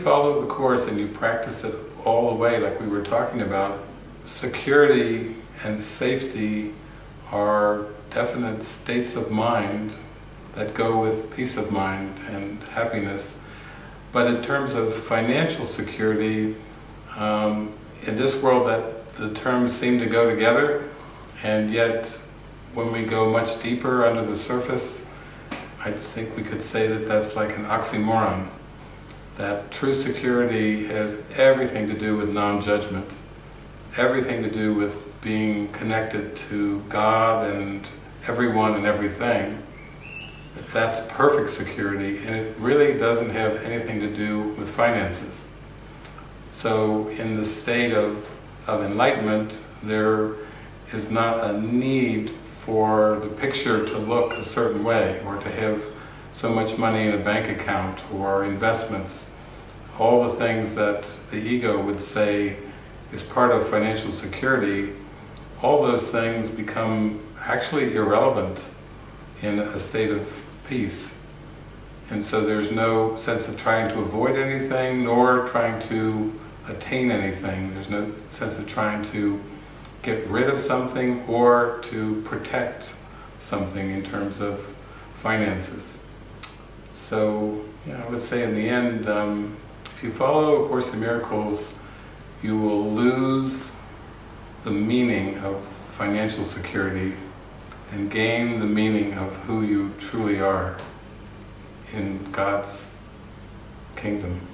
follow the Course and you practice it all the way, like we were talking about, security and safety are definite states of mind that go with peace of mind and happiness. But in terms of financial security, um, in this world that the terms seem to go together, and yet when we go much deeper under the surface, I think we could say that that's like an oxymoron. That true security has everything to do with non-judgment, everything to do with being connected to God and everyone and everything. That's perfect security and it really doesn't have anything to do with finances. So in the state of, of enlightenment, there is not a need for the picture to look a certain way or to have so much money in a bank account or investments. All the things that the ego would say is part of financial security, all those things become actually irrelevant in a state of peace. And so there's no sense of trying to avoid anything, nor trying to attain anything. There's no sense of trying to get rid of something or to protect something in terms of finances. So, you know, say in the end, um, if you follow A Course in Miracles, you will lose the meaning of financial security and gain the meaning of who you truly are in God's kingdom.